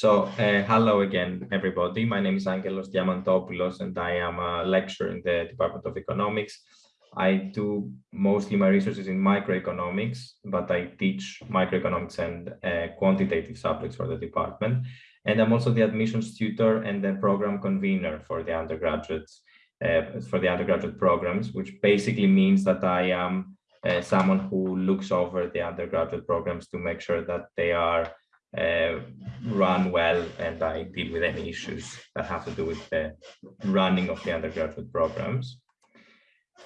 So uh, hello again, everybody. My name is Angelos Diamantopoulos, and I am a lecturer in the Department of Economics. I do mostly my research is in microeconomics, but I teach microeconomics and uh, quantitative subjects for the department. And I'm also the admissions tutor and the program convener for the undergraduates, uh, for the undergraduate programs, which basically means that I am uh, someone who looks over the undergraduate programs to make sure that they are uh, run well and I deal with any issues that have to do with the running of the undergraduate programs.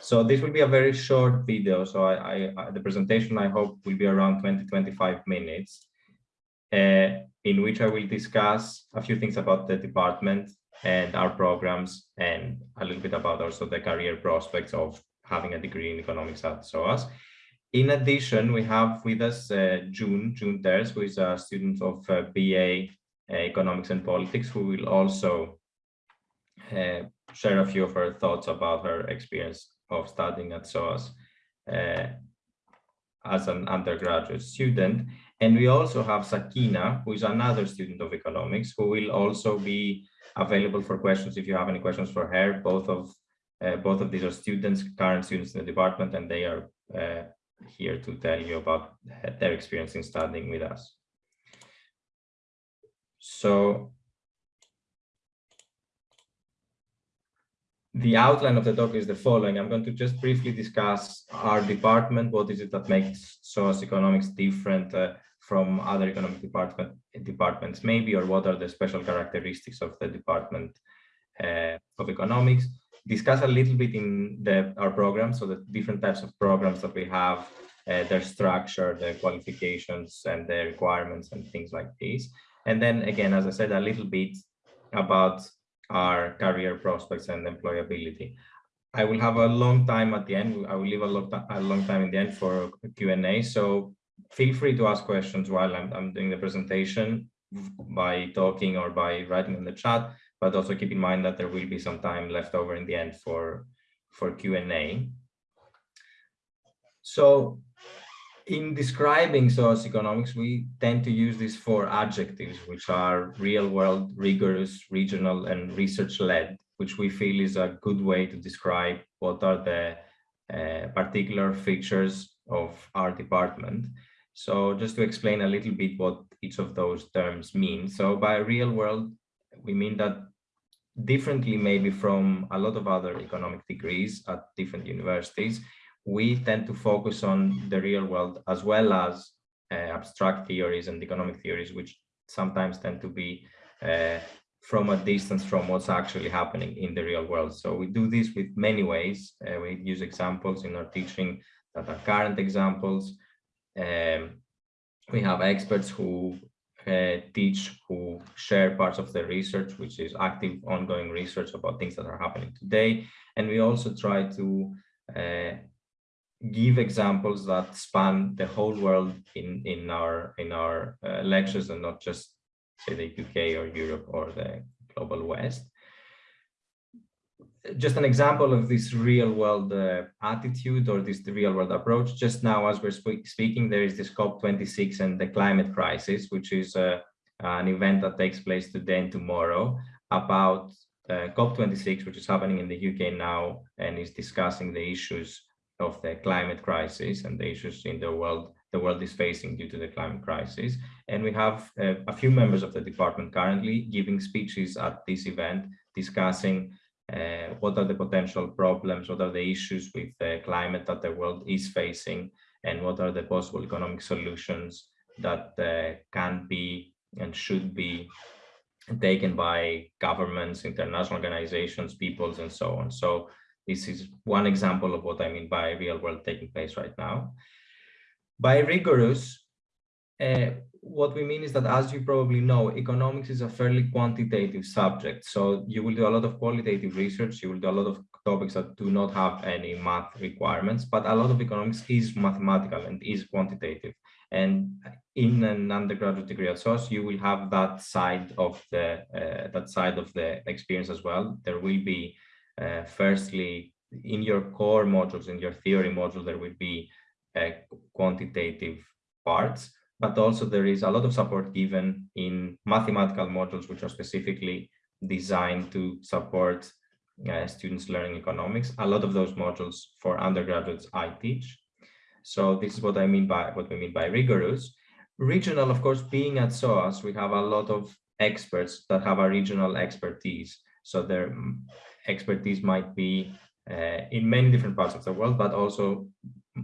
So this will be a very short video. So I, I the presentation I hope will be around 20, 25 minutes uh, in which I will discuss a few things about the department and our programs and a little bit about also the career prospects of having a degree in economics at SOAS. In addition, we have with us uh, June, June Terz, who is a student of uh, BA uh, Economics and Politics, who will also uh, share a few of her thoughts about her experience of studying at SOAS uh, as an undergraduate student. And we also have Sakina, who is another student of economics, who will also be available for questions if you have any questions for her. Both of uh, both of these are students, current students in the department, and they are here to tell you about their experience in studying with us. So the outline of the talk is the following. I'm going to just briefly discuss our department. What is it that makes SOAS economics different uh, from other economic department departments maybe, or what are the special characteristics of the department uh, of economics discuss a little bit in the, our program, so the different types of programs that we have, uh, their structure, their qualifications and their requirements and things like this. And then again, as I said, a little bit about our career prospects and employability. I will have a long time at the end. I will leave a long, a long time in the end for Q&A. So feel free to ask questions while I'm, I'm doing the presentation by talking or by writing in the chat but also keep in mind that there will be some time left over in the end for, for Q&A. So in describing SOAS economics, we tend to use these four adjectives, which are real world, rigorous, regional, and research led, which we feel is a good way to describe what are the uh, particular features of our department. So just to explain a little bit what each of those terms mean. So by real world, we mean that differently maybe from a lot of other economic degrees at different universities, we tend to focus on the real world as well as uh, abstract theories and economic theories, which sometimes tend to be uh, from a distance from what's actually happening in the real world. So we do this with many ways. Uh, we use examples in our teaching that are current examples. Um, we have experts who uh, teach who share parts of the research, which is active ongoing research about things that are happening today. And we also try to uh, give examples that span the whole world in, in our, in our uh, lectures and not just say the UK or Europe or the global West just an example of this real world uh, attitude or this real world approach. Just now, as we're sp speaking, there is this COP26 and the climate crisis, which is uh, an event that takes place today and tomorrow about uh, COP26, which is happening in the UK now and is discussing the issues of the climate crisis and the issues in the world the world is facing due to the climate crisis. And we have uh, a few members of the department currently giving speeches at this event discussing uh, what are the potential problems, what are the issues with the climate that the world is facing, and what are the possible economic solutions that uh, can be and should be taken by governments, international organizations, peoples, and so on. So this is one example of what I mean by real world taking place right now. By rigorous, uh, what we mean is that, as you probably know, economics is a fairly quantitative subject. So you will do a lot of qualitative research, you will do a lot of topics that do not have any math requirements, but a lot of economics is mathematical and is quantitative. And in an undergraduate degree at SOAS, you will have that side of the uh, that side of the experience as well. There will be, uh, firstly, in your core modules, in your theory module, there will be uh, quantitative parts but also there is a lot of support given in mathematical modules, which are specifically designed to support uh, students learning economics. A lot of those modules for undergraduates I teach. So this is what I mean by what we mean by rigorous. Regional, of course, being at SOAS, we have a lot of experts that have a regional expertise. So their expertise might be uh, in many different parts of the world, but also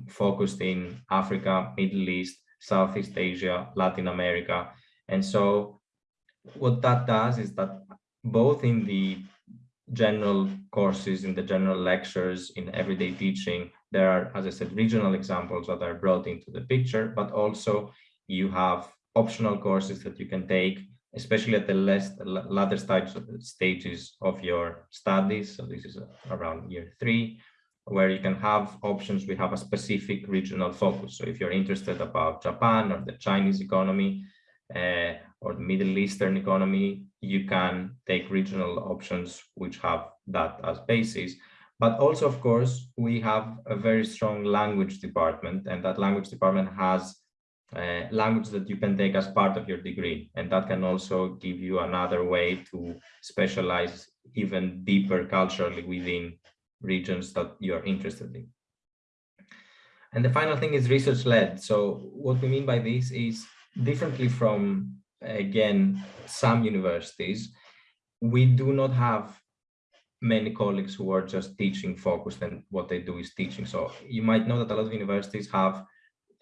focused in Africa, Middle East, Southeast Asia, Latin America. And so what that does is that both in the general courses, in the general lectures, in everyday teaching, there are, as I said, regional examples that are brought into the picture, but also you have optional courses that you can take, especially at the less, latter stages of your studies. So this is around year three, where you can have options. We have a specific regional focus. So if you're interested about Japan or the Chinese economy uh, or the Middle Eastern economy, you can take regional options which have that as basis. But also, of course, we have a very strong language department and that language department has uh, language that you can take as part of your degree. And that can also give you another way to specialize even deeper culturally within regions that you're interested in. And the final thing is research led. So what we mean by this is differently from, again, some universities, we do not have many colleagues who are just teaching focused and what they do is teaching. So you might know that a lot of universities have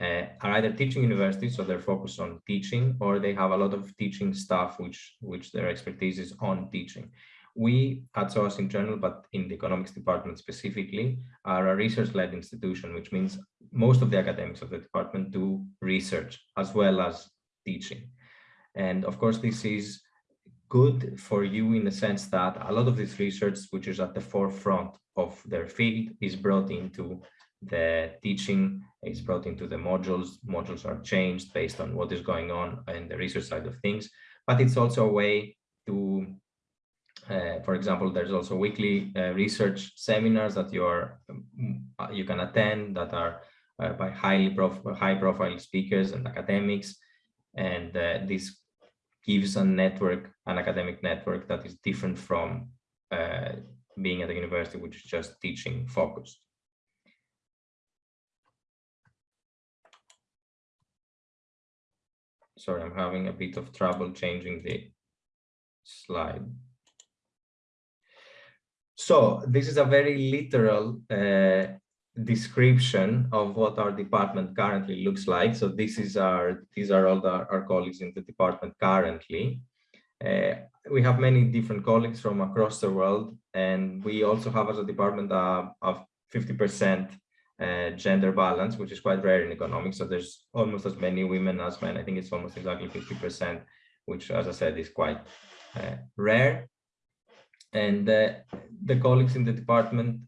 uh, are either teaching universities, so they're focused on teaching, or they have a lot of teaching staff, which which their expertise is on teaching. We at SOAS in general, but in the economics department specifically, are a research-led institution, which means most of the academics of the department do research as well as teaching. And of course, this is good for you in the sense that a lot of this research, which is at the forefront of their field, is brought into the teaching, is brought into the modules. Modules are changed based on what is going on in the research side of things. But it's also a way to, uh, for example, there's also weekly uh, research seminars that you are um, you can attend that are uh, by highly prof high profile speakers and academics. And uh, this gives a network, an academic network that is different from uh, being at a university, which is just teaching focused. Sorry, I'm having a bit of trouble changing the slide. So this is a very literal uh, description of what our department currently looks like. So this is our, these are all the, our colleagues in the department currently. Uh, we have many different colleagues from across the world, and we also have as a department of 50% uh, gender balance, which is quite rare in economics. So there's almost as many women as men. I think it's almost exactly 50%, which, as I said, is quite uh, rare. And uh, the colleagues in the department,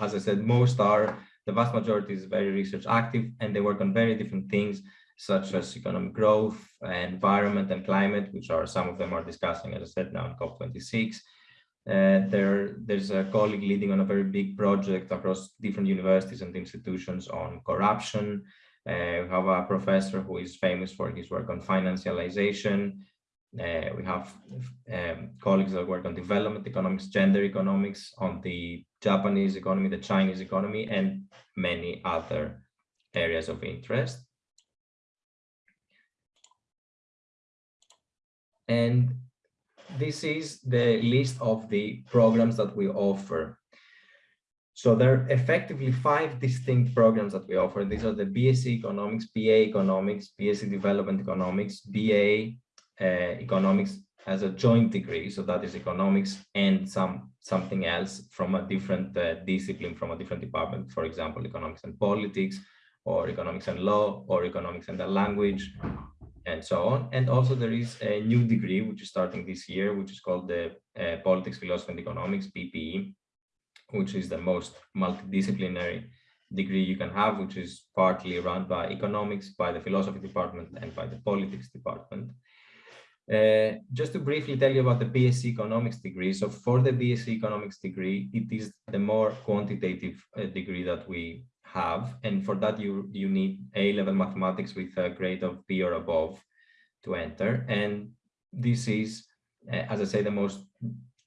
as I said, most are the vast majority is very research active and they work on very different things such as economic growth, environment and climate, which are some of them are discussing, as I said, now in COP26. Uh, there, there's a colleague leading on a very big project across different universities and institutions on corruption. Uh, we have a professor who is famous for his work on financialization. Uh, we have um, colleagues that work on development economics, gender economics, on the Japanese economy, the Chinese economy, and many other areas of interest. And this is the list of the programs that we offer. So there are effectively five distinct programs that we offer. These are the BSc Economics, BA Economics, BSc Development Economics, BA Economics as a joint degree. So that is economics and some something else from a different uh, discipline, from a different department, for example, economics and politics, or economics and law, or economics and the language, and so on. And also there is a new degree, which is starting this year, which is called the uh, Politics, Philosophy and Economics, PPE, which is the most multidisciplinary degree you can have, which is partly run by economics, by the philosophy department, and by the politics department. Uh, just to briefly tell you about the BSc economics degree. So for the BSc economics degree, it is the more quantitative uh, degree that we have. And for that, you, you need A-level mathematics with a grade of B or above to enter. And this is, uh, as I say, the most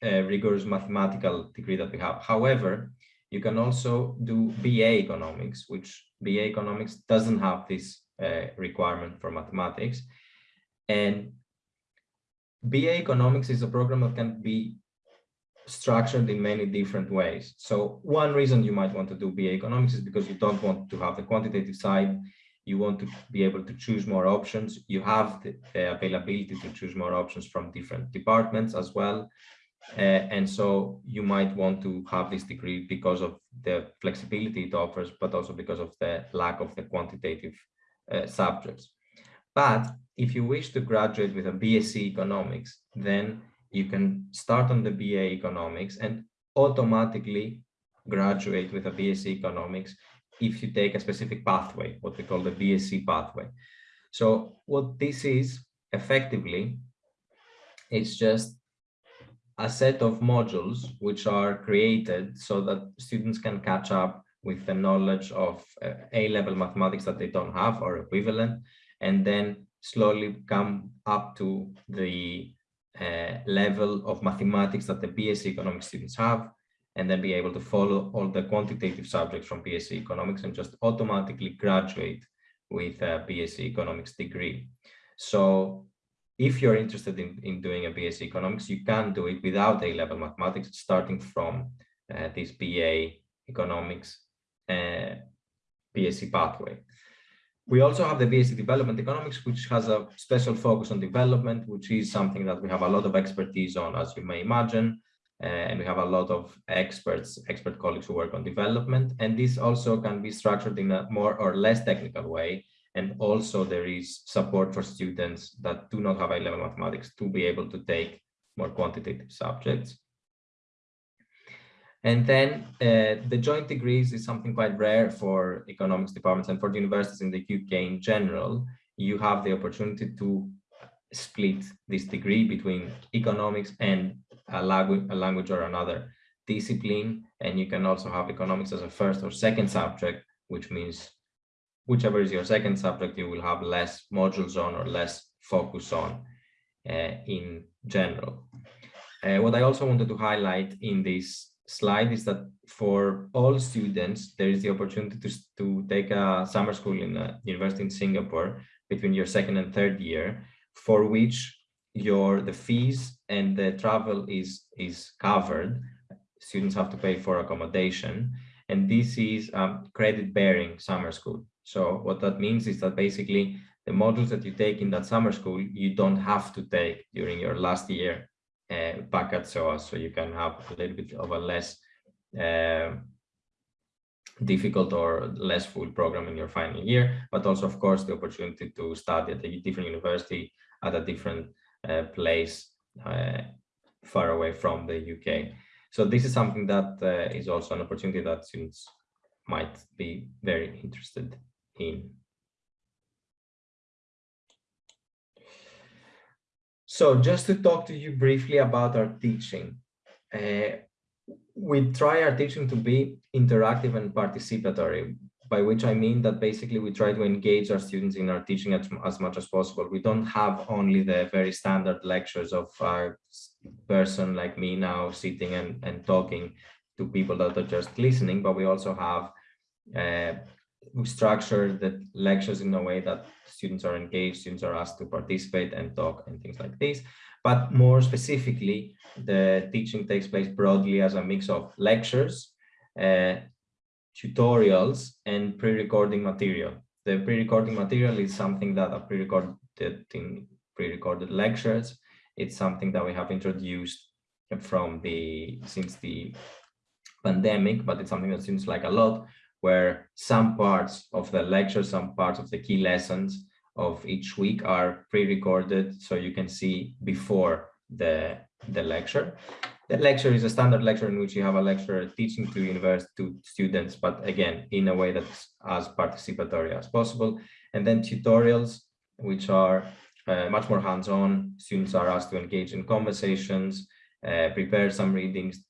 uh, rigorous mathematical degree that we have. However, you can also do BA economics, which BA economics doesn't have this uh, requirement for mathematics. And BA economics is a program that can be structured in many different ways. So one reason you might want to do BA economics is because you don't want to have the quantitative side. You want to be able to choose more options. You have the, the availability to choose more options from different departments as well. Uh, and so you might want to have this degree because of the flexibility it offers, but also because of the lack of the quantitative uh, subjects. But if you wish to graduate with a BSc economics, then you can start on the BA economics and automatically graduate with a BSc economics if you take a specific pathway, what we call the BSc pathway. So what this is effectively, it's just a set of modules which are created so that students can catch up with the knowledge of uh, A-level mathematics that they don't have or equivalent, and then slowly come up to the uh, level of mathematics that the BSc economics students have, and then be able to follow all the quantitative subjects from BSc economics and just automatically graduate with a BSc economics degree. So if you're interested in, in doing a BSc economics, you can do it without A-level mathematics, starting from uh, this BA economics uh, BSc pathway. We also have the BSc Development Economics, which has a special focus on development, which is something that we have a lot of expertise on, as you may imagine. Uh, and we have a lot of experts, expert colleagues who work on development. And this also can be structured in a more or less technical way. And also there is support for students that do not have A-level mathematics to be able to take more quantitative subjects. And then uh, the joint degrees is something quite rare for economics departments and for the universities in the UK in general. You have the opportunity to split this degree between economics and a language, a language or another discipline. And you can also have economics as a first or second subject, which means whichever is your second subject, you will have less modules on or less focus on uh, in general. Uh, what I also wanted to highlight in this slide is that for all students, there is the opportunity to, to take a summer school in a university in Singapore between your second and third year, for which your the fees and the travel is is covered. Students have to pay for accommodation, and this is um, credit bearing summer school. So what that means is that basically the modules that you take in that summer school, you don't have to take during your last year uh, back at SOAS, so you can have a little bit of a less uh, difficult or less full program in your final year, but also, of course, the opportunity to study at a different university at a different uh, place uh, far away from the UK. So this is something that uh, is also an opportunity that students might be very interested in. So just to talk to you briefly about our teaching, uh, we try our teaching to be interactive and participatory, by which I mean that basically we try to engage our students in our teaching as, as much as possible. We don't have only the very standard lectures of our person like me now sitting and, and talking to people that are just listening, but we also have uh, we structure the lectures in a way that students are engaged, students are asked to participate and talk and things like this. But more specifically, the teaching takes place broadly as a mix of lectures, uh, tutorials, and pre-recording material. The pre-recording material is something that are pre-recorded in pre-recorded lectures. It's something that we have introduced from the since the pandemic, but it's something that seems like a lot where some parts of the lecture, some parts of the key lessons of each week are pre-recorded so you can see before the, the lecture. The lecture is a standard lecture in which you have a lecturer teaching to university to students, but again, in a way that's as participatory as possible. And then tutorials, which are uh, much more hands-on. Students are asked to engage in conversations, uh, prepare some readings,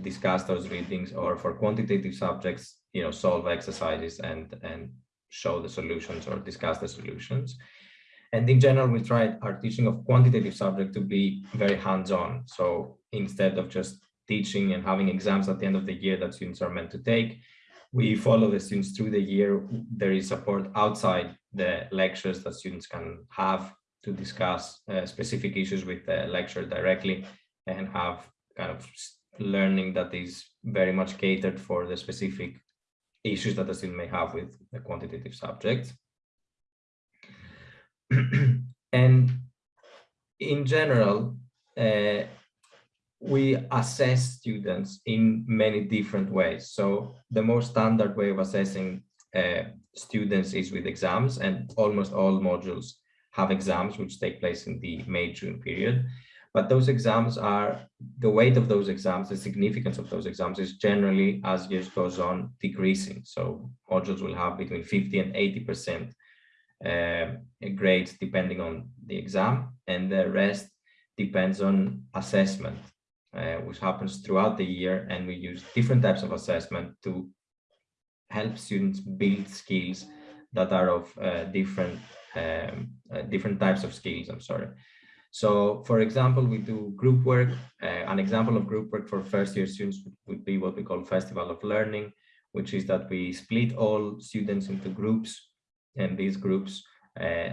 discuss those readings, or for quantitative subjects, you know, solve exercises and, and show the solutions or discuss the solutions. And in general, we tried our teaching of quantitative subject to be very hands-on. So instead of just teaching and having exams at the end of the year that students are meant to take, we follow the students through the year. There is support outside the lectures that students can have to discuss uh, specific issues with the lecturer directly and have kind of learning that is very much catered for the specific issues that a student may have with the quantitative subjects. and in general, uh, we assess students in many different ways. So the most standard way of assessing uh, students is with exams and almost all modules have exams which take place in the May-June period. But those exams are, the weight of those exams, the significance of those exams is generally as years goes on decreasing. So modules will have between 50 and 80% uh, grades depending on the exam and the rest depends on assessment uh, which happens throughout the year and we use different types of assessment to help students build skills that are of uh, different um, uh, different types of skills i'm sorry so for example we do group work uh, an example of group work for first year students would be what we call festival of learning which is that we split all students into groups and these groups uh,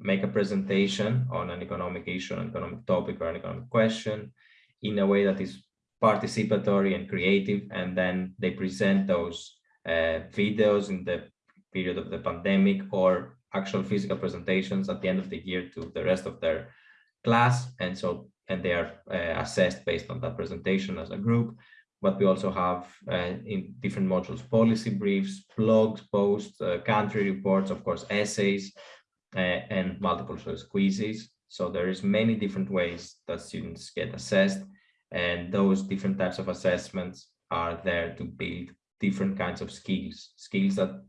make a presentation on an economic issue an economic topic or an economic question in a way that is participatory and creative and then they present those uh, videos in the period of the pandemic or actual physical presentations at the end of the year to the rest of their class and so and they are uh, assessed based on that presentation as a group. But we also have uh, in different modules policy briefs blogs posts uh, country reports of course essays uh, and multiple choice quizzes. So there is many different ways that students get assessed and those different types of assessments are there to build different kinds of skills, skills that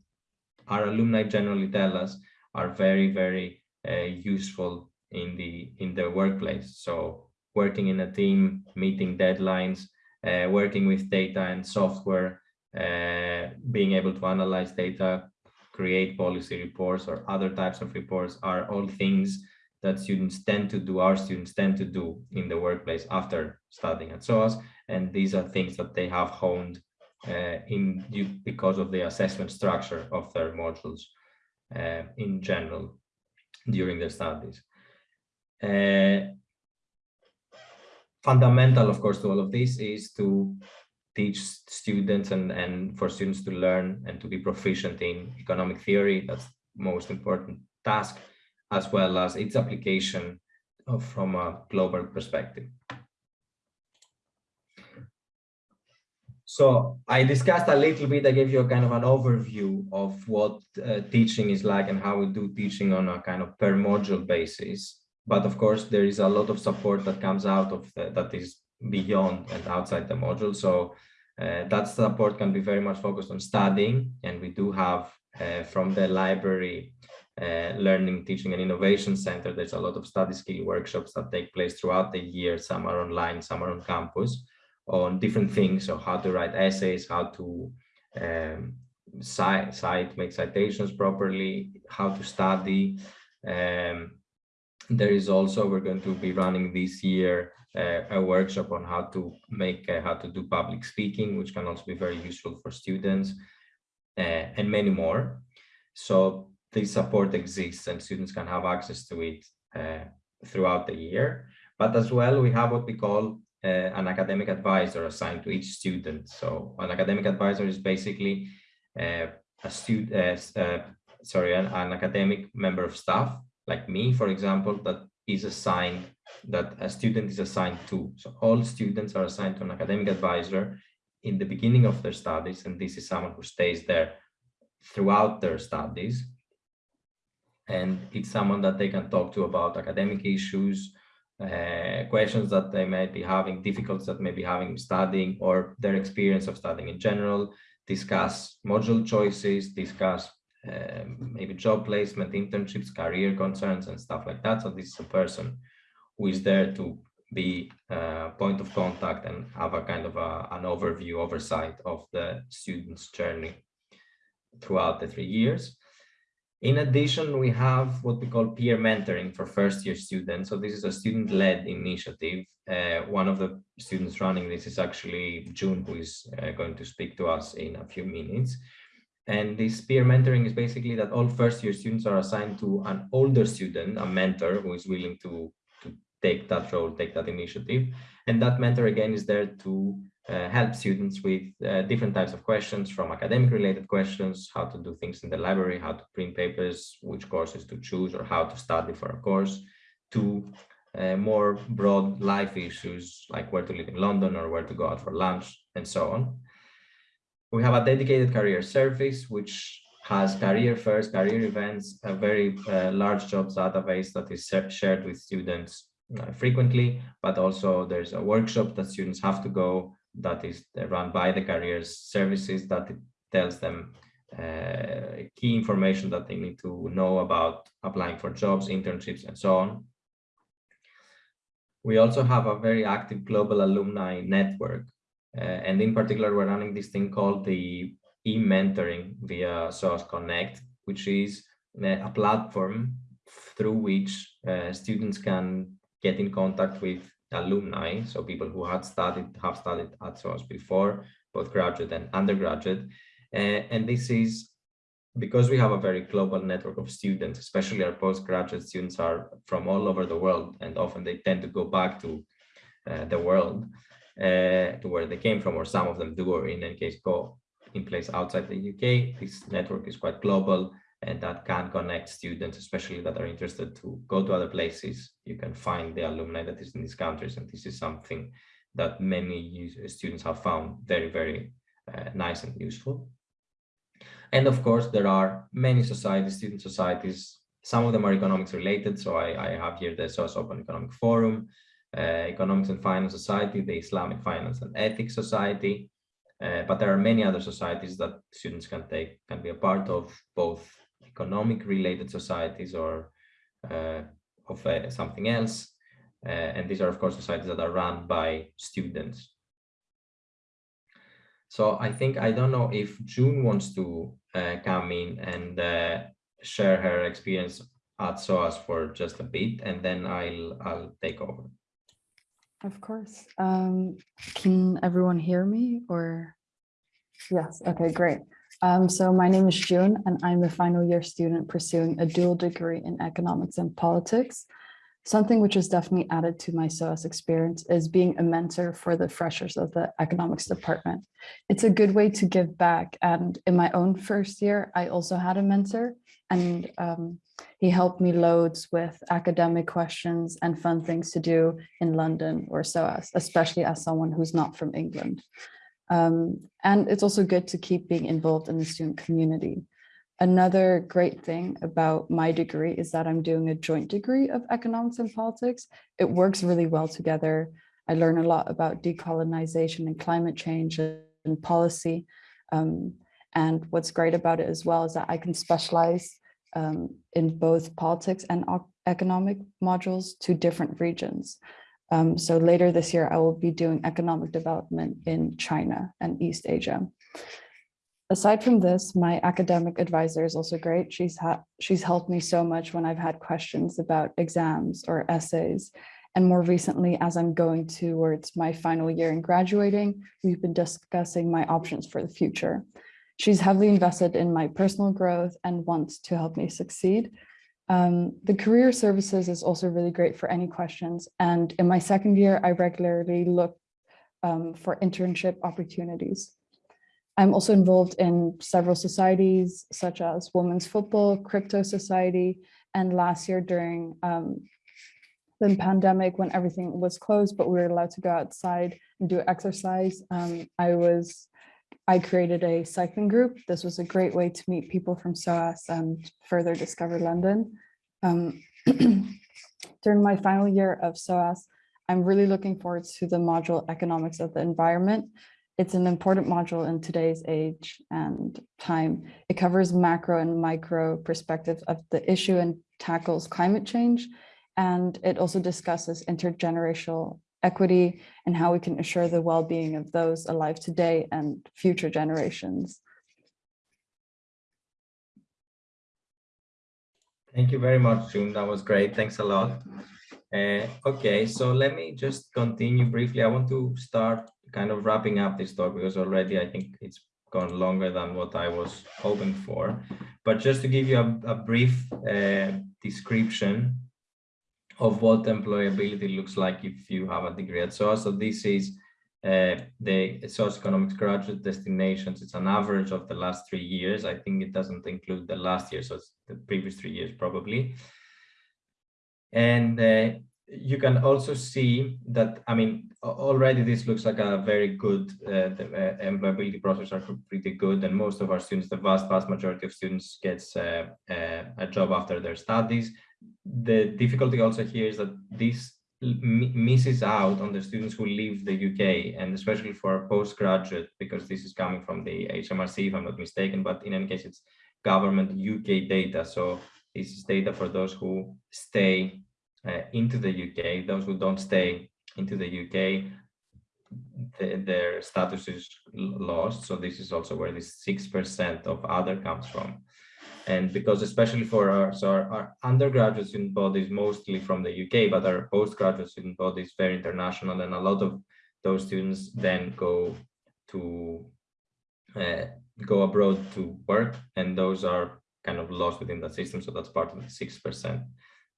our alumni generally tell us are very, very uh, useful in the in the workplace. So working in a team, meeting deadlines, uh, working with data and software, uh, being able to analyze data, create policy reports or other types of reports are all things that students tend to do, our students tend to do in the workplace after studying at SOAS. And these are things that they have honed uh, in because of the assessment structure of their modules uh, in general during their studies. Uh, fundamental, of course, to all of this is to teach students and, and for students to learn and to be proficient in economic theory. That's most important task as well as its application from a global perspective. So I discussed a little bit, I gave you a kind of an overview of what uh, teaching is like and how we do teaching on a kind of per module basis. But of course, there is a lot of support that comes out of the, that is beyond and outside the module. So uh, that support can be very much focused on studying. And we do have uh, from the library uh, learning, teaching and innovation center. There's a lot of study skill workshops that take place throughout the year. Some are online, some are on campus on different things. So how to write essays, how to um, cite, cite, make citations properly, how to study. Um, there is also, we're going to be running this year uh, a workshop on how to make, uh, how to do public speaking, which can also be very useful for students uh, and many more. So this support exists and students can have access to it uh, throughout the year. But as well, we have what we call uh, an academic advisor assigned to each student. So an academic advisor is basically uh, a student, sorry, an, an, academic member of staff, like me, for example, that is assigned, that a student is assigned to. So all students are assigned to an academic advisor in the beginning of their studies, and this is someone who stays there throughout their studies and it's someone that they can talk to about academic issues, uh, questions that they might be having, difficulties that may be having studying or their experience of studying in general, discuss module choices, discuss uh, maybe job placement, internships, career concerns and stuff like that. So this is a person who is there to be a point of contact and have a kind of a, an overview, oversight of the student's journey throughout the three years. In addition, we have what we call peer mentoring for first year students. So this is a student-led initiative. Uh, one of the students running this is actually June, who is uh, going to speak to us in a few minutes. And this peer mentoring is basically that all first year students are assigned to an older student, a mentor who is willing to, to take that role, take that initiative. And that mentor again is there to uh, help students with uh, different types of questions from academic related questions, how to do things in the library, how to print papers, which courses to choose or how to study for a course, to uh, more broad life issues like where to live in London or where to go out for lunch and so on. We have a dedicated career service, which has career fairs, career events, a very uh, large jobs database that is shared with students uh, frequently, but also there's a workshop that students have to go that is run by the careers services that tells them uh, key information that they need to know about applying for jobs, internships, and so on. We also have a very active global alumni network. Uh, and in particular, we're running this thing called the e-mentoring via SOAS Connect, which is uh, a platform through which uh, students can get in contact with alumni, so people who had studied, have studied at SOAS before, both graduate and undergraduate. Uh, and this is because we have a very global network of students, especially our postgraduate students are from all over the world, and often they tend to go back to uh, the world, to where they came from, or some of them do, or in any case, go in place outside the UK. This network is quite global and that can connect students, especially that are interested to go to other places. You can find the alumni that is in these countries, and this is something that many students have found very, very uh, nice and useful. And of course, there are many societies, student societies. Some of them are economics related. So I, I have here the SOAS Open Economic Forum, uh, Economics and Finance Society, the Islamic Finance and Ethics Society. Uh, but there are many other societies that students can take, can be a part of, both economic related societies or uh, of uh, something else. Uh, and these are, of course, societies that are run by students. So I think, I don't know if June wants to uh, come in and uh, share her experience at SOAS for just a bit, and then I'll, I'll take over. Of course. Um, can everyone hear me or? Yes, okay, great. Um, so my name is June and I'm a final year student pursuing a dual degree in economics and politics. Something which has definitely added to my SOAS experience is being a mentor for the freshers of the economics department. It's a good way to give back. And in my own first year, I also had a mentor and um, he helped me loads with academic questions and fun things to do in London or SOAS, especially as someone who's not from England. Um, and it's also good to keep being involved in the student community. Another great thing about my degree is that I'm doing a joint degree of economics and politics. It works really well together. I learn a lot about decolonization and climate change and policy. Um, and what's great about it as well is that I can specialize um, in both politics and economic modules to different regions. Um, so later this year, I will be doing economic development in China and East Asia. Aside from this, my academic advisor is also great. She's, she's helped me so much when I've had questions about exams or essays. And more recently, as I'm going towards my final year in graduating, we've been discussing my options for the future. She's heavily invested in my personal growth and wants to help me succeed. Um, the career services is also really great for any questions. And in my second year, I regularly look um, for internship opportunities. I'm also involved in several societies such as Women's Football, Crypto Society, and last year during um, the pandemic when everything was closed, but we were allowed to go outside and do exercise. Um, I was, I created a cycling group. This was a great way to meet people from SOAS and further discover London. Um, during my final year of SOAS, I'm really looking forward to the module Economics of the Environment. It's an important module in today's age and time. It covers macro and micro perspectives of the issue and tackles climate change. And it also discusses intergenerational equity and how we can assure the well-being of those alive today and future generations. Thank you very much, June. That was great. Thanks a lot. Uh, okay, so let me just continue briefly. I want to start kind of wrapping up this talk because already I think it's gone longer than what I was hoping for. But just to give you a, a brief uh, description of what employability looks like if you have a degree at SOAS. So this is uh, the SOAS economics graduate destinations. It's an average of the last three years. I think it doesn't include the last year, so it's the previous three years probably. And uh, you can also see that, I mean, already this looks like a very good, uh, the uh, employability process are pretty good. And most of our students, the vast, vast majority of students gets uh, uh, a job after their studies. The difficulty also here is that this misses out on the students who leave the UK and especially for postgraduate because this is coming from the HMRC if I'm not mistaken but in any case it's government UK data. So this is data for those who stay uh, into the UK those who don't stay into the UK the, their status is lost. So this is also where this six percent of other comes from and because especially for our, so our, our, undergraduate student body is mostly from the UK, but our postgraduate student body is very international and a lot of those students then go to uh, go abroad to work and those are kind of lost within the system. So that's part of the 6%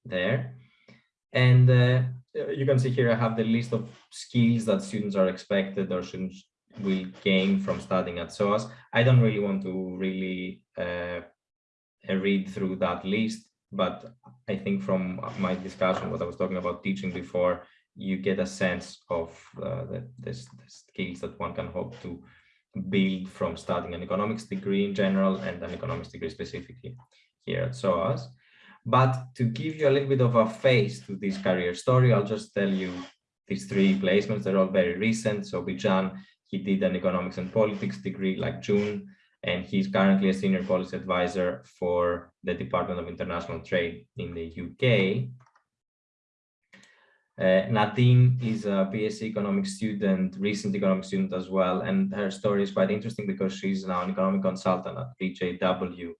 there. And uh, you can see here I have the list of skills that students are expected or students will gain from studying at SOAS. I don't really want to really uh, read through that list, but I think from my discussion, what I was talking about teaching before, you get a sense of uh, the, the, skills that one can hope to build from studying an economics degree in general and an economics degree specifically here at SOAS. But to give you a little bit of a face to this career story, I'll just tell you these three placements. They're all very recent. So Bijan, he did an economics and politics degree like June and he's currently a senior policy advisor for the Department of International Trade in the UK. Uh, Nadine is a BSc economics student, recent economics student as well, and her story is quite interesting because she's now an economic consultant at BJW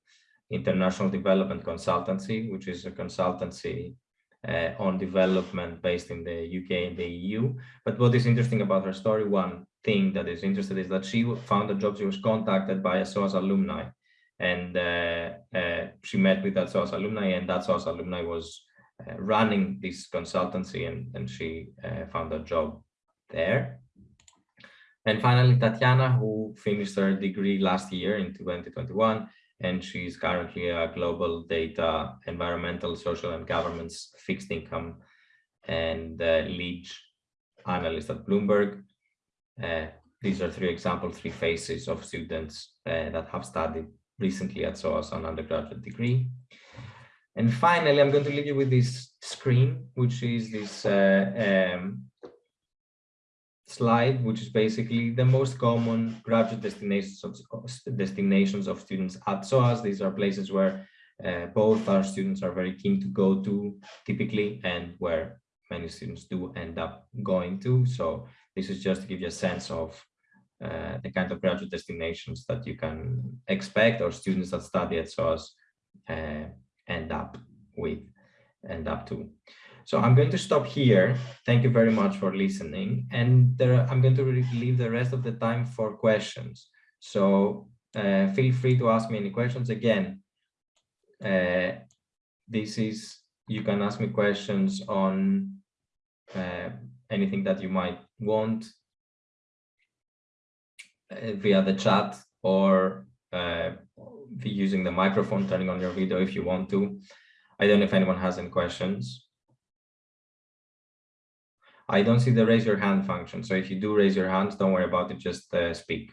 International Development Consultancy, which is a consultancy uh, on development based in the UK and the EU. But what is interesting about her story, one, thing that is interesting is that she found a job. She was contacted by a SOAS alumni and uh, uh, she met with that SOAS alumni and that SOAS alumni was uh, running this consultancy and, and she uh, found a job there. And finally, Tatiana, who finished her degree last year in 2021, and she's currently a global data, environmental, social, and governance fixed income and uh, lead analyst at Bloomberg. Uh, these are three examples, three faces of students uh, that have studied recently at SOAS an undergraduate degree. And finally, I'm going to leave you with this screen, which is this uh, um, slide, which is basically the most common graduate destinations of, destinations of students at SOAS. These are places where uh, both our students are very keen to go to typically and where many students do end up going to. So this is just to give you a sense of uh, the kind of graduate destinations that you can expect or students that study at SOAS uh, end up with, end up to. So I'm going to stop here. Thank you very much for listening. And there, I'm going to leave the rest of the time for questions. So uh, feel free to ask me any questions. Again, uh, this is, you can ask me questions on uh, anything that you might want uh, via the chat or uh, using the microphone, turning on your video if you want to. I don't know if anyone has any questions. I don't see the raise your hand function. So if you do raise your hands, don't worry about it, just uh, speak.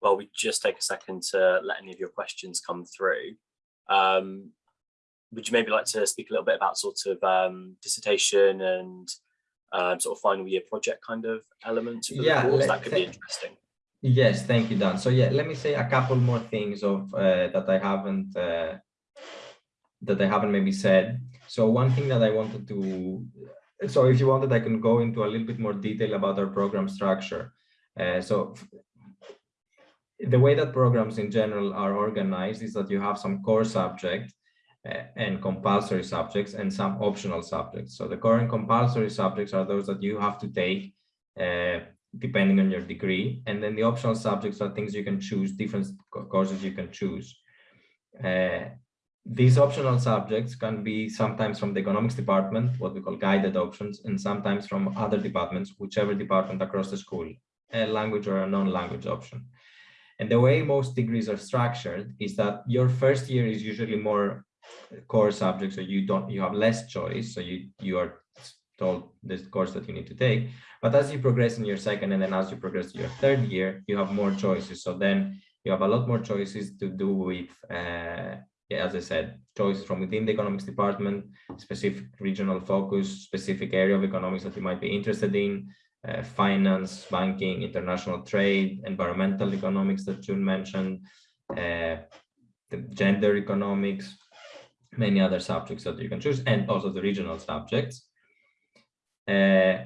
Well, we just take a second to let any of your questions come through. Um, would you maybe like to speak a little bit about sort of um, dissertation and um, sort of final year project kind of elements? yeah, that could be interesting. Yes, thank you, Dan. So yeah, let me say a couple more things of uh, that I haven't uh, that I haven't maybe said. So one thing that I wanted to, so if you wanted, I can go into a little bit more detail about our program structure. Uh, so the way that programs in general are organized is that you have some core subject uh, and compulsory subjects and some optional subjects. So the core and compulsory subjects are those that you have to take uh, depending on your degree. And then the optional subjects are things you can choose, different courses you can choose. Uh, these optional subjects can be sometimes from the economics department, what we call guided options, and sometimes from other departments, whichever department across the school, a language or a non-language option. And the way most degrees are structured is that your first year is usually more core subjects, so you don't you have less choice. So you you are told this course that you need to take. But as you progress in your second and then as you progress to your third year, you have more choices. So then you have a lot more choices to do with, uh, yeah, as I said, choices from within the economics department, specific regional focus, specific area of economics that you might be interested in, uh, finance, banking, international trade, environmental economics that June mentioned, uh, the gender economics, many other subjects that you can choose, and also the regional subjects. Uh,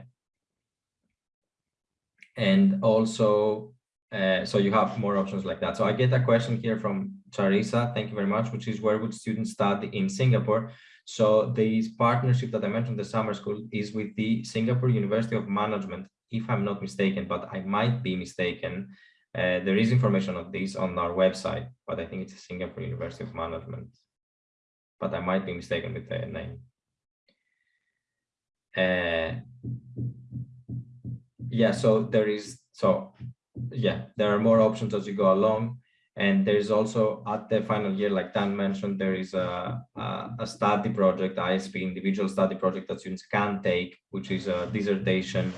and also, uh, so you have more options like that. So I get a question here from Charissa, thank you very much, which is where would students study in Singapore? So this partnership that I mentioned, the summer school, is with the Singapore University of Management, if I'm not mistaken, but I might be mistaken. Uh, there is information on this on our website, but I think it's Singapore University of Management, but I might be mistaken with the name. Uh, yeah, so there is, so yeah, there are more options as you go along. And there's also at the final year, like Dan mentioned, there is a, a, a, study project, ISP individual study project that students can take, which is a dissertation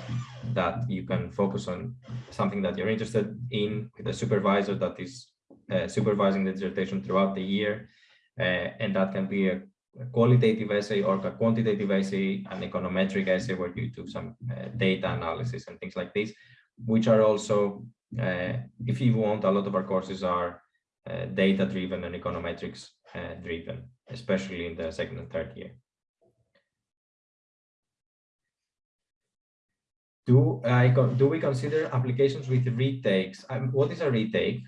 that you can focus on something that you're interested in with a supervisor that is uh, supervising the dissertation throughout the year. Uh, and that can be a a qualitative essay or a quantitative essay, an econometric essay where you do some uh, data analysis and things like this, which are also, uh, if you want, a lot of our courses are uh, data driven and econometrics uh, driven, especially in the second and third year. Do, I, do we consider applications with retakes? Um, what is a retake?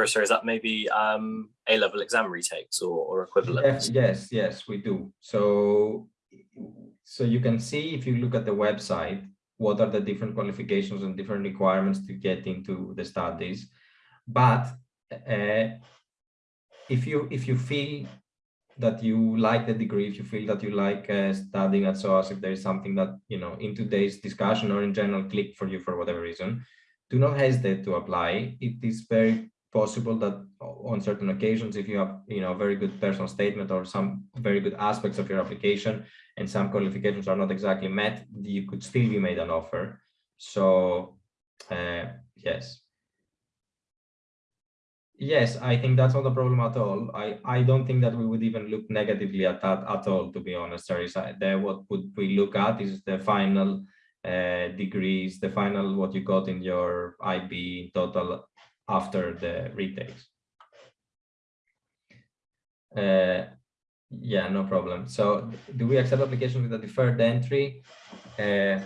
Carissa, is that maybe um, A-level exam retakes or, or equivalent? Yes, yes, yes, we do. So, so you can see if you look at the website, what are the different qualifications and different requirements to get into the studies. But uh, if you if you feel that you like the degree, if you feel that you like uh, studying at SOAS, if there is something that, you know, in today's discussion or in general click for you for whatever reason, do not hesitate to apply. It is very possible that on certain occasions, if you have, you know, a very good personal statement or some very good aspects of your application and some qualifications are not exactly met, you could still be made an offer. So, uh, yes. Yes, I think that's not a problem at all. I, I don't think that we would even look negatively at that at all, to be honest, Teresa. The, what would we look at is the final uh, degrees, the final what you got in your IB total after the retakes. Uh, yeah, no problem. So do we accept application with a deferred entry? Uh,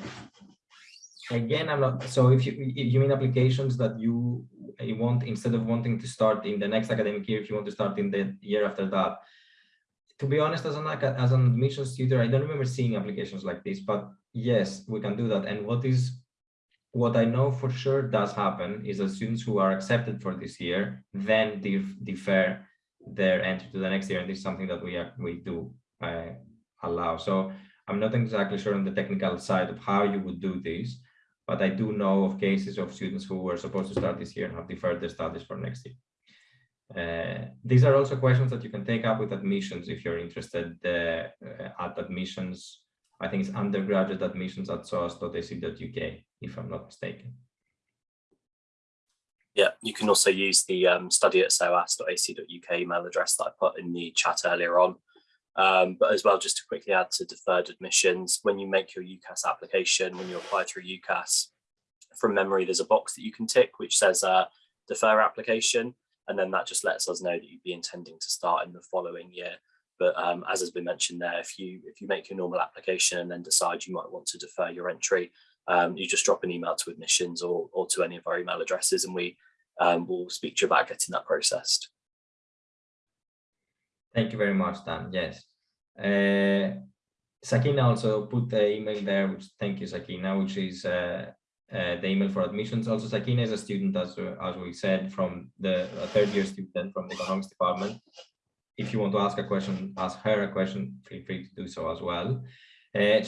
again, I'm not, so if you, you mean applications that you, you want, instead of wanting to start in the next academic year, if you want to start in the year after that, to be honest, as an, as an admissions tutor, I don't remember seeing applications like this, but yes, we can do that. And what is what I know for sure does happen is that students who are accepted for this year then def defer their entry to the next year, and this is something that we are, we do uh, allow. So I'm not exactly sure on the technical side of how you would do this, but I do know of cases of students who were supposed to start this year and have deferred their studies for next year. Uh, these are also questions that you can take up with admissions if you're interested uh, at admissions I think it's undergraduate admissions at soas.ac.uk, if I'm not mistaken. Yeah, you can also use the um, study at soas.ac.uk email address that I put in the chat earlier on. Um, but as well, just to quickly add to deferred admissions, when you make your UCAS application, when you apply through UCAS, from memory, there's a box that you can tick which says uh, defer application, and then that just lets us know that you'd be intending to start in the following year. But um, as has been mentioned there, if you if you make your normal application and then decide you might want to defer your entry, um, you just drop an email to admissions or, or to any of our email addresses and we um, will speak to you about getting that processed. Thank you very much, Dan. Yes. Uh, Sakina also put the email there, which thank you, Sakina, which is uh, uh, the email for admissions. Also, Sakina is a student, as, as we said, from the third year student from the economics department. If you want to ask a question, ask her a question, feel free to do so as well. Uh,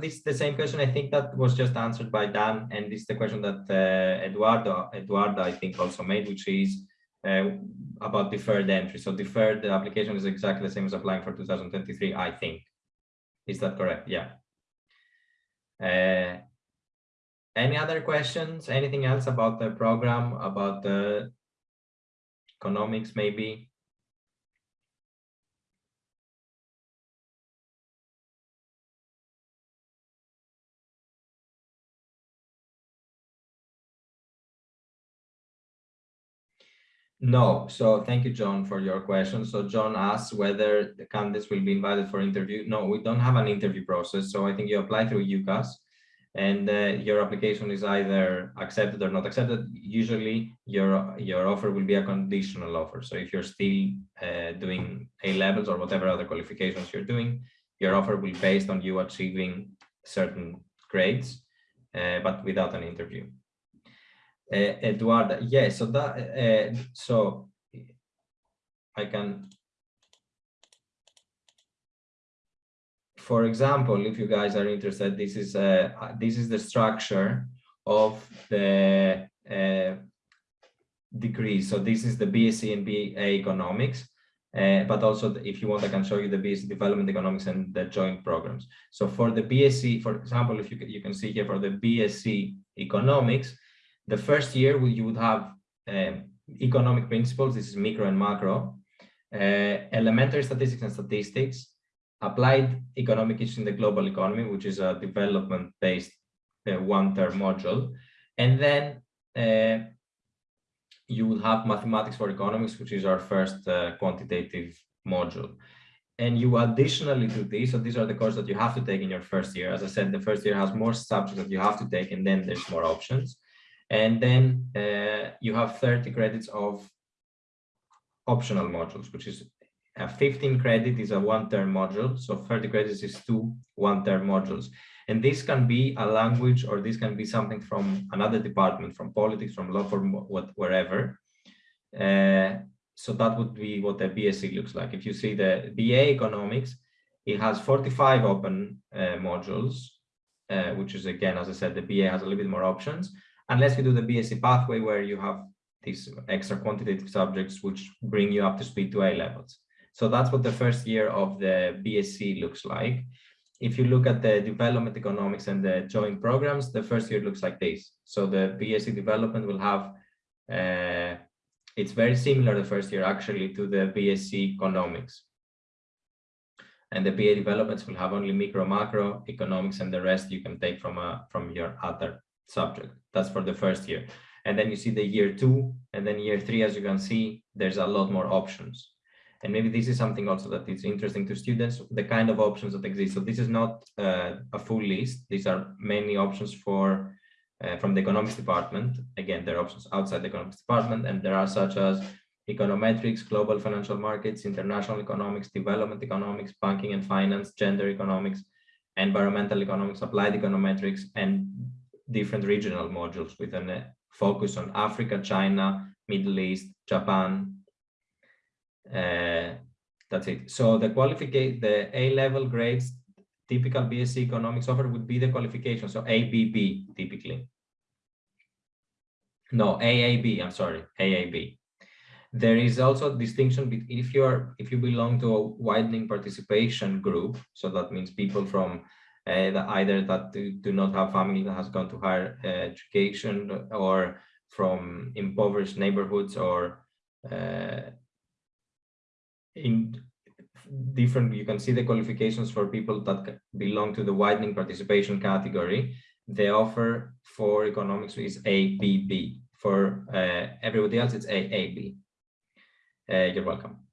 this is the same question. I think that was just answered by Dan, and this is the question that uh, Eduardo, Eduardo, I think also made, which is uh, about deferred entry. So deferred the application is exactly the same as applying for 2023, I think. Is that correct? Yeah. Uh, any other questions? Anything else about the program, about the economics, maybe? No, so thank you, John, for your question. So John asks whether the candidates will be invited for interview. No, we don't have an interview process. So I think you apply through UCAS and uh, your application is either accepted or not accepted. Usually your, your offer will be a conditional offer. So if you're still uh, doing A levels or whatever other qualifications you're doing, your offer will be based on you achieving certain grades, uh, but without an interview. Uh, Eduardo, yes, so that uh, so I can for example, if you guys are interested, this is uh, this is the structure of the degree. So this is the BSc and BA economics, uh, but also the, if you want, I can show you the BSc development economics and the joint programs. So for the BSc, for example, if you you can see here for the BSc economics, the first year you would have um, economic principles, this is micro and macro, uh, elementary statistics and statistics, applied economic issues in the global economy, which is a development-based uh, one-term module. And then uh, you will have mathematics for economics, which is our first uh, quantitative module. And you additionally to this, so these are the courses that you have to take in your first year. As I said, the first year has more subjects that you have to take, and then there's more options. And then uh, you have 30 credits of optional modules, which is a 15 credit is a one-term module. So 30 credits is two one-term modules. And this can be a language or this can be something from another department, from politics, from law, from what, wherever. Uh, so that would be what the BSc looks like. If you see the BA economics, it has 45 open uh, modules, uh, which is again, as I said, the BA has a little bit more options unless you do the BSc pathway where you have these extra quantitative subjects which bring you up to speed to A levels. So that's what the first year of the BSc looks like. If you look at the development economics and the joint programs, the first year looks like this. So the BSc development will have, uh, it's very similar the first year actually to the BSc economics. And the BA developments will have only micro macro economics and the rest you can take from a from your other subject. That's for the first year. And then you see the year two and then year three, as you can see, there's a lot more options. And maybe this is something also that is interesting to students, the kind of options that exist. So this is not uh, a full list. These are many options for uh, from the economics department. Again, there are options outside the economics department, and there are such as econometrics, global financial markets, international economics, development economics, banking and finance, gender economics, environmental economics, applied econometrics, and different regional modules with a uh, focus on Africa, China, Middle East, Japan. Uh, that's it. So the qualification, the A-level grades, typical BSc economics offer would be the qualification. So ABB typically. No, AAB, I'm sorry, AAB. There is also a distinction between if you're if you belong to a widening participation group, so that means people from uh, that either that do, do, not have family that has gone to higher uh, education or from impoverished neighborhoods or uh, in different, you can see the qualifications for people that belong to the widening participation category. The offer for economics is ABB. For uh, everybody else, it's AAB. Uh, you're welcome.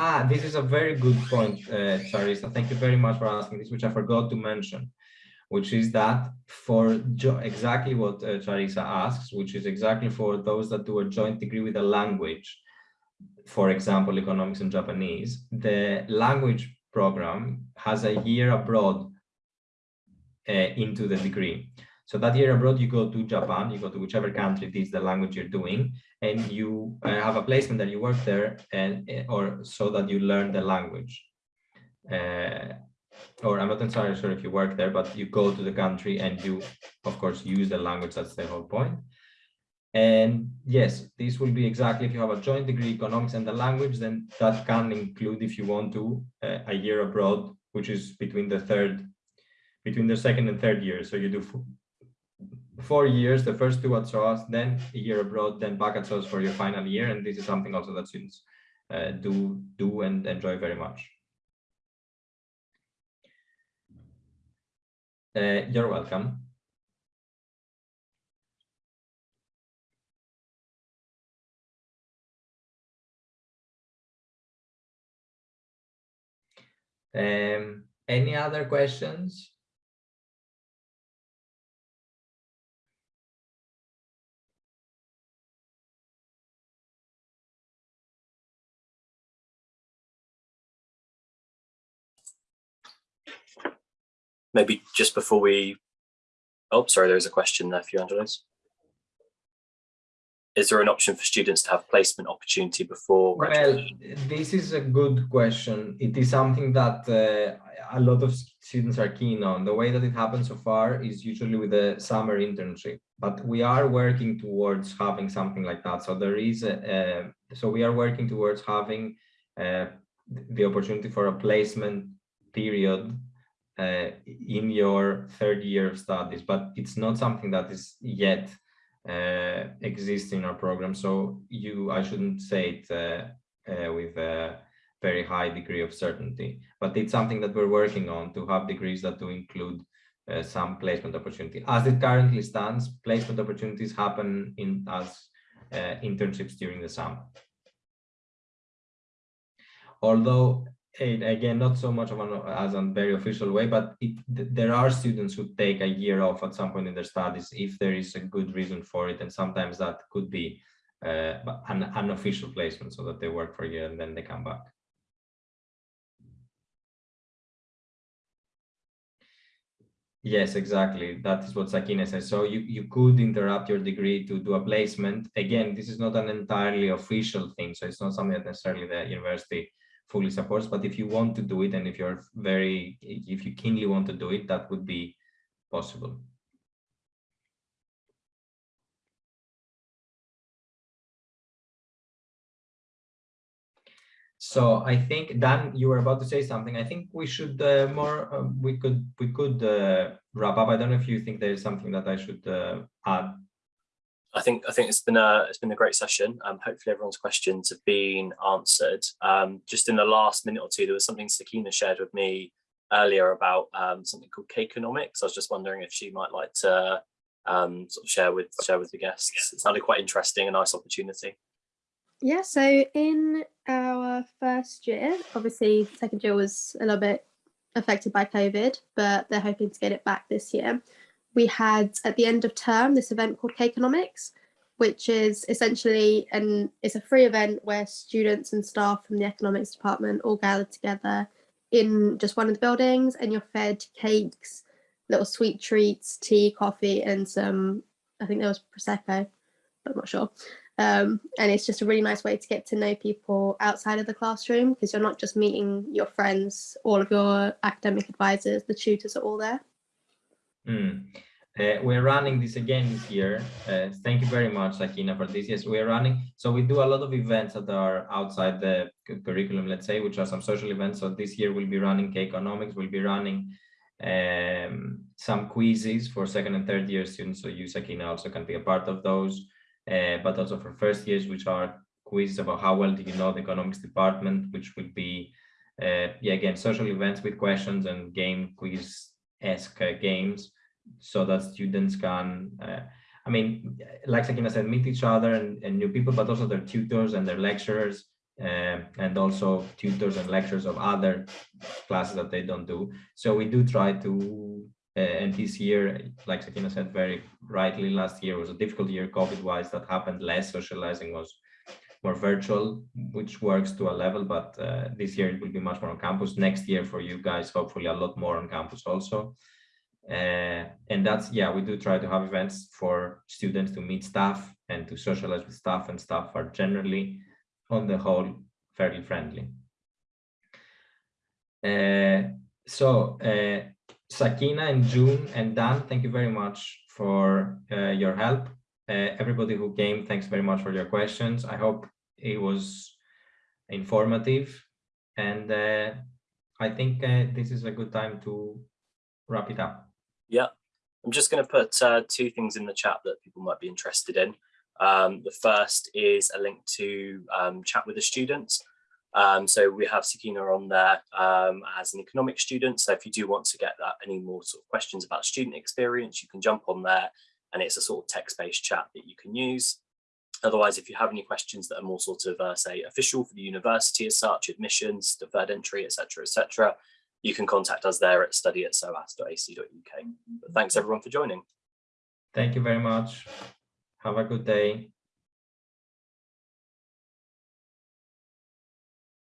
Ah, this is a very good point, uh, Charissa. Thank you very much for asking this, which I forgot to mention, which is that for exactly what uh, Charissa asks, which is exactly for those that do a joint degree with a language, for example, economics and Japanese, the language program has a year abroad uh, into the degree. So that year abroad, you go to Japan, you go to whichever country it is the language you're doing, and you uh, have a placement that you work there, and uh, or so that you learn the language. Uh, or I'm not entirely sure if you work there, but you go to the country and you, of course, use the language. That's the whole point. And yes, this will be exactly if you have a joint degree economics and the language, then that can include, if you want to, uh, a year abroad, which is between the third, between the second and third year. So you do four years, the first two at SOAS, then a year abroad, then back at SOAS for your final year. And this is something also that students uh, do, do and enjoy very much. Uh, you're welcome. Um, any other questions? Maybe just before we, oh, sorry, there's a question there for you, Angelos. Is there an option for students to have placement opportunity before? Well, this is a good question. It is something that uh, a lot of students are keen on. The way that it happens so far is usually with a summer internship, but we are working towards having something like that. So there is, a, so we are working towards having uh, the opportunity for a placement period uh, in your third year of studies, but it's not something that is yet uh, exists in our program. So you, I shouldn't say it uh, uh, with a very high degree of certainty, but it's something that we're working on to have degrees that do include uh, some placement opportunity. As it currently stands, placement opportunities happen in as uh, internships during the summer. Although again, not so much of an as a very official way, but it, there are students who take a year off at some point in their studies if there is a good reason for it, and sometimes that could be uh, an unofficial placement, so that they work for a year and then they come back. Yes, exactly. That is what Sakina says. So you, you could interrupt your degree to do a placement. Again, this is not an entirely official thing. So it's not something that necessarily the university fully supports. But if you want to do it and if you're very, if you keenly want to do it, that would be possible. So I think Dan, you were about to say something. I think we should uh, more. Uh, we could we could uh, wrap up. I don't know if you think there is something that I should uh, add I think I think it's been a it's been a great session. Um, hopefully everyone's questions have been answered. Um, just in the last minute or two, there was something Sakina shared with me earlier about um, something called Cakeonomics. I was just wondering if she might like to um, sort of share with share with the guests. It sounded quite interesting, a nice opportunity. Yeah, so in our first year, obviously second year was a little bit affected by COVID, but they're hoping to get it back this year we had at the end of term this event called Cakeonomics, which is essentially and it's a free event where students and staff from the economics department all gather together in just one of the buildings and you're fed cakes, little sweet treats, tea, coffee, and some, I think there was Prosecco, but I'm not sure. Um, and it's just a really nice way to get to know people outside of the classroom because you're not just meeting your friends, all of your academic advisors, the tutors are all there. Mm. Uh, we're running this again this year. Uh, thank you very much, Sakina, for this. Yes, we're running. So we do a lot of events that are outside the curriculum, let's say, which are some social events. So this year we'll be running Cakeonomics, We'll be running um, some quizzes for second and third year students. So you, Sakina, also can be a part of those, uh, but also for first years, which are quizzes about how well do you know the economics department, which will be, uh, yeah, again, social events with questions and game quiz-esque uh, games so that students can, uh, I mean, like Sakina said, meet each other and, and new people, but also their tutors and their lecturers, uh, and also tutors and lecturers of other classes that they don't do. So we do try to, uh, and this year, like Sakina said very rightly, last year was a difficult year COVID-wise that happened less, socializing was more virtual, which works to a level, but uh, this year it will be much more on campus. Next year for you guys, hopefully a lot more on campus also. Uh, and that's, yeah, we do try to have events for students to meet staff and to socialize with staff and staff are generally on the whole fairly friendly. Uh, so uh, Sakina and June and Dan, thank you very much for uh, your help. Uh, everybody who came, thanks very much for your questions. I hope it was informative and uh, I think this is a good time to wrap it up. Yeah, I'm just going to put uh, two things in the chat that people might be interested in. Um, the first is a link to um, chat with the students. Um, so we have Sakina on there um, as an economic student. So if you do want to get that any more sort of questions about student experience, you can jump on there and it's a sort of text-based chat that you can use. Otherwise, if you have any questions that are more sort of, uh, say, official for the university as such, admissions, deferred entry, etc., etc., you can contact us there at study at soas.ac.uk. But thanks everyone for joining. Thank you very much. Have a good day.